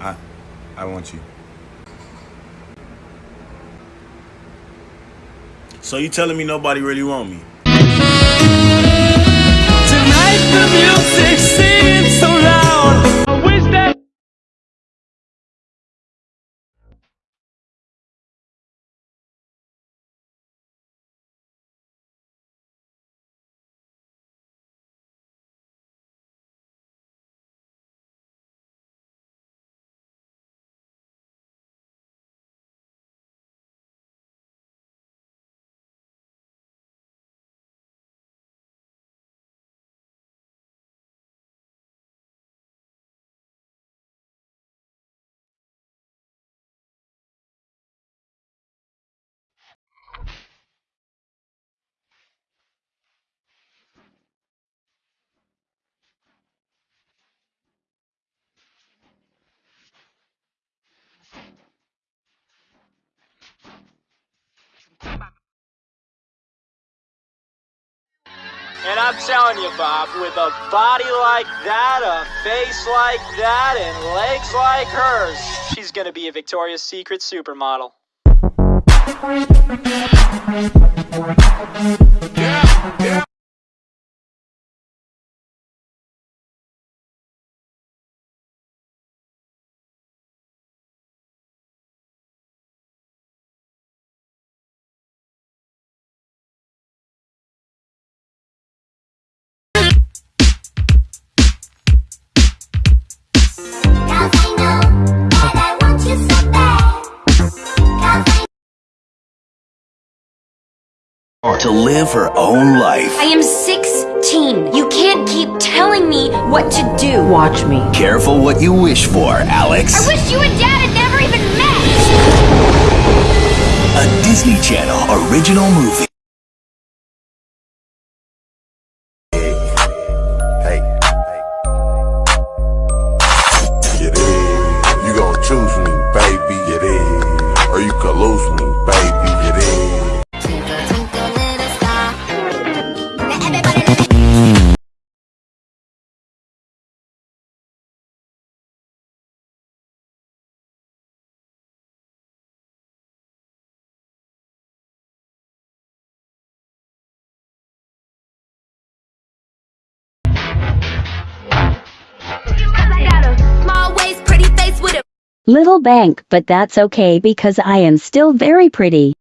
I I want you. So you telling me nobody really want me? And I'm telling you, Bob, with a body like that, a face like that, and legs like hers, she's gonna be a Victoria's Secret supermodel. To live her own life. I am 16. You can't keep telling me what to do. Watch me. Careful what you wish for, Alex. I wish you and Dad had never even met. A Disney Channel original movie. Little bank, but that's okay because I am still very pretty.